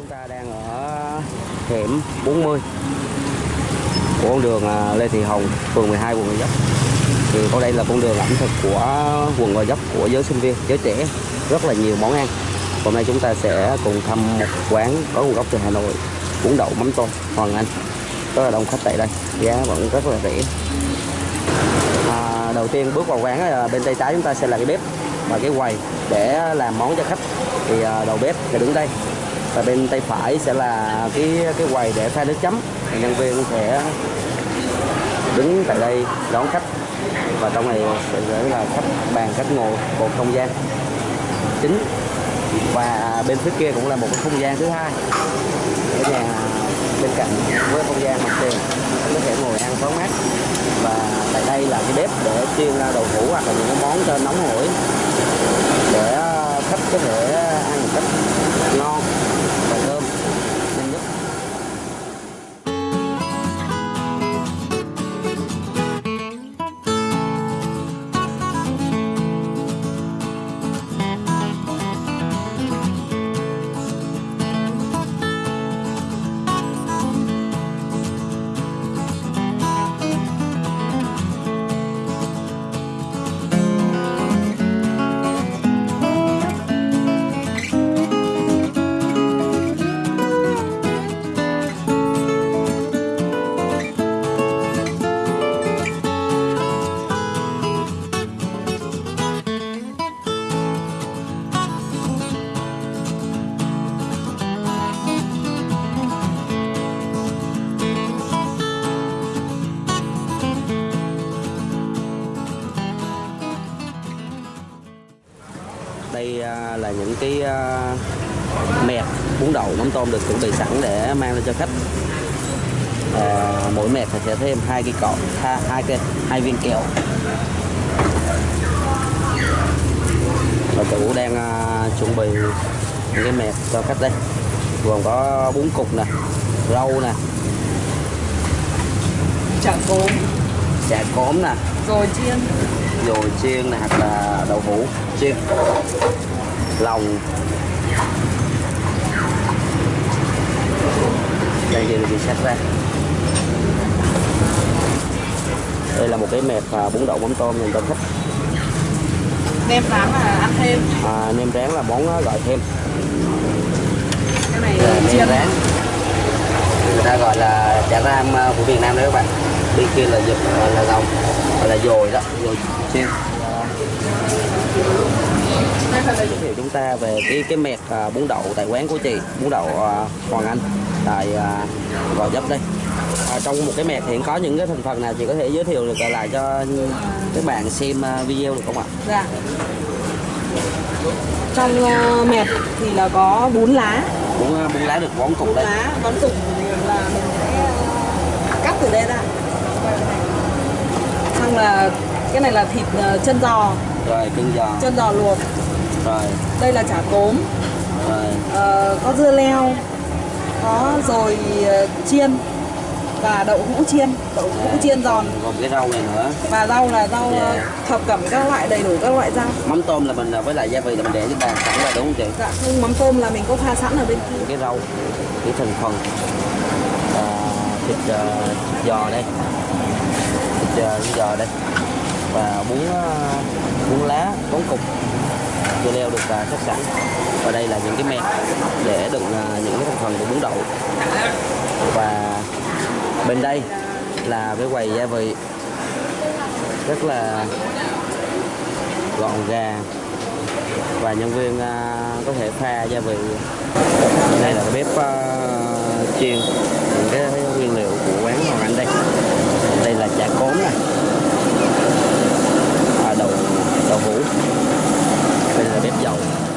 Chúng ta đang ở hẻm 40 của con đường à, Lê Thị Hồng, phường 12, quận Gò Vấp. Thì có đây là con đường ẩm thực của quận Gò Vấp của giới sinh viên, giới trẻ, rất là nhiều món ăn. Hôm nay chúng ta sẽ cùng thăm một quán có nguồn gốc từ Hà Nội, bún đậu mắm tôm Hoàng Anh. Rất là đông khách tại đây, giá vẫn rất là rẻ. À, đầu tiên bước vào quán là bên tay trái chúng ta sẽ là cái bếp và cái quầy để làm món cho khách thì à, đầu bếp sẽ đứng đây và bên tay phải sẽ là cái cái quầy để pha nước chấm. Nhân viên sẽ đứng tại đây đón khách. Và trong này sẽ là khách bàn khách ngồi một không gian chính. Và bên phía kia cũng là một cái không gian thứ hai. Cái nhà bên cạnh với không gian mặt tiền. Có thể ngồi ăn thoáng mát. Và tại đây là cái bếp để chiên đậu hũ hoặc là những cái món cho nóng hổi. Để khách có thể ăn một cách ngon. Cái à, mẹt bún đậu mắm tôm được chuẩn bị sẵn để mang lên cho khách. À, mỗi mẹt thì sẽ thêm hai cái cọ hai, cái hai viên kẹo. Và chủ đang à, chuẩn bị những cái mẹt cho khách đây. Gồm có bún cục nè rau nè. Chả cốm. Chả cốm nè. Rồi chiên. Dồi chiên này hoặc là đậu hũ chiên lòng. Đây thì bị sách ra. Đây là một cái mẹp à, bún đậu mắm tôm dành cho khách nem rán là ăn thêm. À, nem rán là món à, gọi thêm. Cái này nem chiên. rán. Người ta gọi là chả ram à, của Việt Nam đấy các bạn. Bên kia là dực là lòng gọi là dồi đó dồi chiên giới thiệu chúng ta về cái cái mẹt à, bún đậu tại quán của chị bún đậu à, Hoàng Anh tại à, Gò Vấp đây. À, trong một cái mẹt hiện có những cái thành phần nào chị có thể giới thiệu được lại cho các bạn xem video được không ạ? dạ. Trong uh, mẹt thì là có bún lá. Bún bún lá được bón cục bún đây. lá bón cục là mình sẽ cắt từ đây ra. Xong là cái này là thịt chân giò. Rồi cưng giò. Chân giò luộc rồi. Đây là chả cốm rồi. Ờ, có dưa leo có rồi ờ, chiên và đậu hũ chiên đậu hũ chiên giòn. Còn cái rau này nữa. Và rau là rau ờ, Dạ. thập cẩm các loại đầy đủ các loại rau. Mắm tôm là mình à, với lại gia vị là mình để trên bàn sẵn rồi đúng không chị? Dạ không mắm tôm là mình có pha sẵn ở bên kia. Cái rau cái thành phần à, thịt à, giò đây. Thịt à, giò đây. Và bún à, bún lá bún cục dưa leo được à, sắp sẵn và đây là những cái mẹt để đựng à, những cái thành phần của bún đậu. Và bên đây là cái quầy gia vị. Rất là gọn gàng. Và nhân viên à, có thể pha gia vị. Đây là cái bếp chiên. Những cái nguyên liệu của quán Hoàng Anh đây. Đây là chả cốm này à, đậu đậu hũ bếp dầu.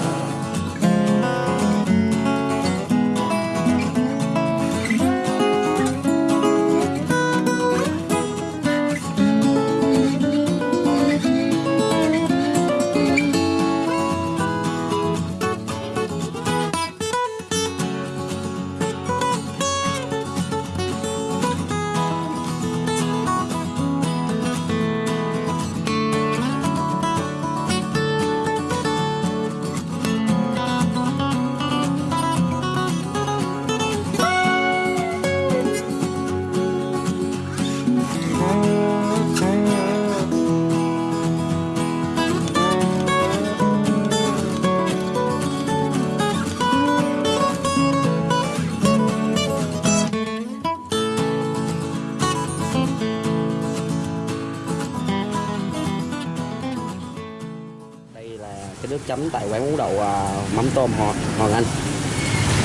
Chấm tại quán bún đậu à, mắm tôm họ Hoàng Anh.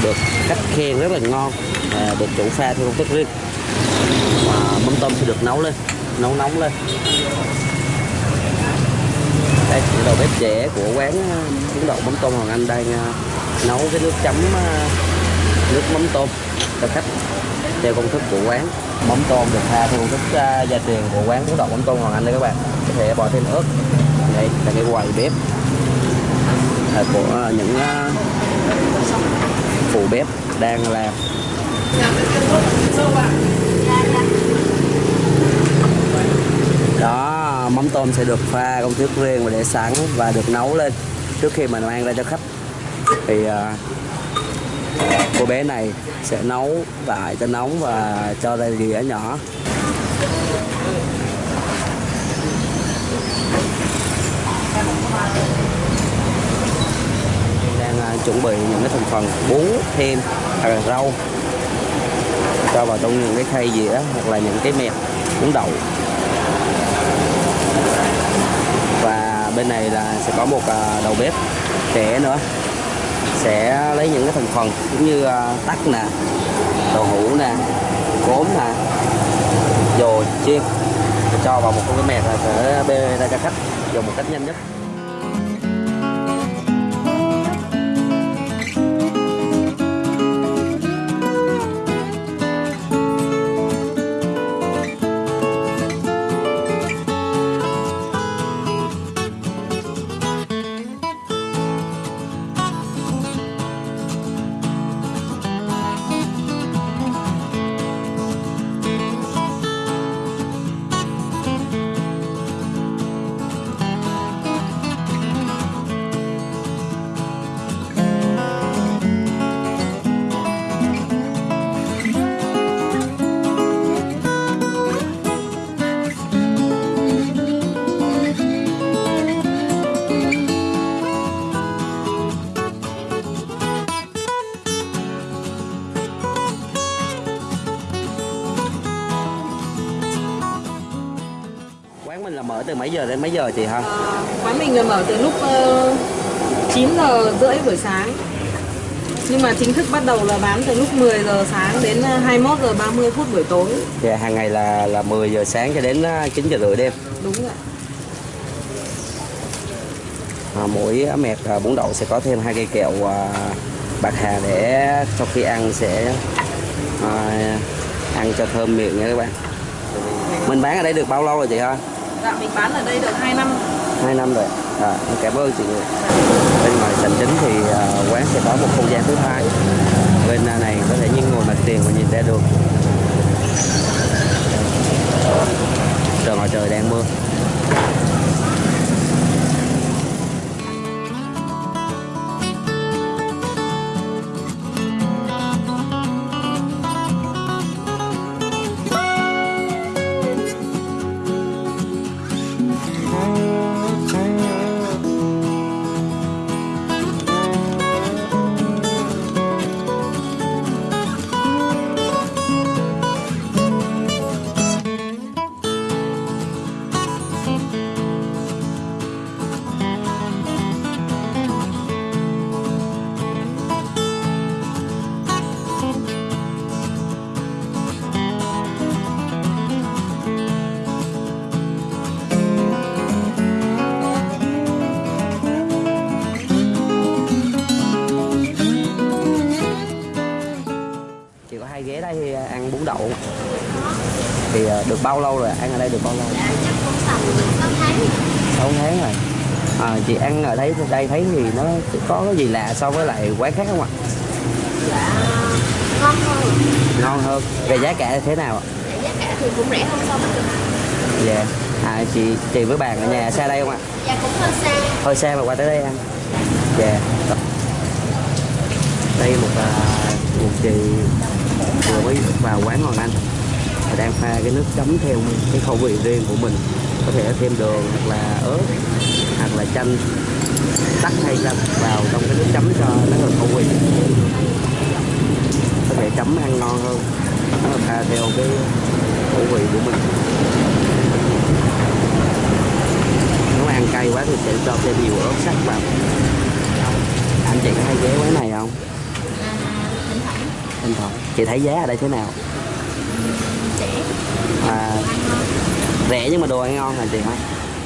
Được khách khen rất là ngon à, được chủ pha theo công thức riêng. Và mắm tôm sẽ được nấu lên nấu nóng lên. Đây là đầu bếp trẻ của quán à, bún đậu mắm tôm Hoàng Anh đang à, nấu cái nước chấm à, nước mắm tôm cho khách theo công thức của quán. Mắm tôm được pha theo công thức à, gia truyền của quán bún đậu mắm tôm Hoàng Anh đây các bạn. Có thể bỏ thêm ớt. Đây là cái quầy bếp. Ờ, của những ờ, phụ bếp đang làm đó, mắm tôm sẽ được pha công thức riêng và để sẵn và được nấu lên trước khi mà mang ra cho khách. Thì ờ, cô bé này sẽ nấu tại cho nóng và cho ra dĩa nhỏ. đang chuẩn bị những cái thành phần bún thêm hoặc là rau. Cho vào trong những cái khay dĩa hoặc là những cái mẹt bún đậu. Và bên này là sẽ có một à, đầu bếp trẻ nữa. Sẽ lấy những cái thành phần cũng như à, tắc nè, đậu hũ nè, cốm nè, dồi chiên. Cho vào một cái mẹt là sẽ bê ra cho khách dùng một cách nhanh nhất. Từ mấy giờ đến mấy giờ chị hả Ờ, quán mình là mở từ lúc ờ, 9 giờ rưỡi buổi sáng. Nhưng mà chính thức bắt đầu là bán từ lúc 10 giờ sáng đến ờ, 21 giờ 30 phút buổi tối. Dạ hàng ngày là là 10 giờ sáng cho đến à, 9 giờ rưỡi đêm. Đúng rồi à, mỗi mẹt à, bún đậu sẽ có thêm hai cây kẹo à, bạc hà để sau khi ăn sẽ à, ăn cho thơm miệng nha các bạn. Mình bán ở đây được bao lâu rồi chị ha dạ mình bán ở đây được 2 năm. Hai năm rồi. À, cảm ơn chị nhiều. Bên ngoài sảnh chính thì uh, quán sẽ có một không gian thứ hai. Bên à, này có thể những ngồi mặt tiền và nhìn ra được trời ngoài trời đang mưa. Được bao lâu rồi? Ăn ở đây được bao lâu? Dạ, chắc cũng tầm 6 tháng 6 tháng rồi. À, chị ăn ở đây đây thấy thì nó có cái gì lạ so với lại quán khác không ạ? Dạ ngon hơn. Ngon hơn. Về giá cả thế nào ạ? Dạ, giá cả thì cũng rẻ hơn so với dạ. À, chị chị với bạn ở nhà xa đây không ạ? Dạ cũng hơi xa. Hơi xa mà qua tới đây ăn. Dạ. Đây một à, một chị vừa mới vào quán Hoàng Anh và đang pha cái nước chấm theo cái khẩu vị riêng của mình. Có thể thêm đường hoặc là ớt, hoặc là chanh. Tắt hay ra vào trong cái nước chấm cho nó hợp khẩu vị. Có thể chấm ăn ngon hơn. Nó pha theo cái khẩu vị của mình. Nếu ăn cay quá thì sẽ cho thêm nhiều ớt sắc vào. Anh chị có hay ghé quán này không? Thỉnh thoảng chị thấy giá ở đây thế nào? Rẻ. À, rẻ nhưng mà đồ ăn ngon hả chị hả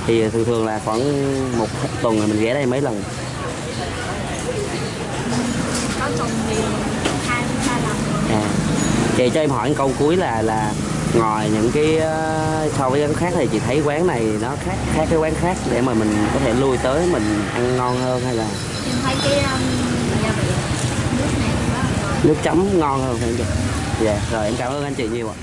thì thường thường là khoảng một tuần là mình ghé đây mấy lần. Có tuần thì hai ba lần. Rồi à chị cho em hỏi một câu cuối là là ngoài những cái ờ, so với quán khác thì chị thấy quán này nó khác khác cái quán khác để mà mình có thể lui tới mình ăn ngon hơn hay là? Em thấy cái um, gia vị nước này là nước chấm ngon hơn phải không chị? Dạ rồi em cảm ơn anh chị nhiều ạ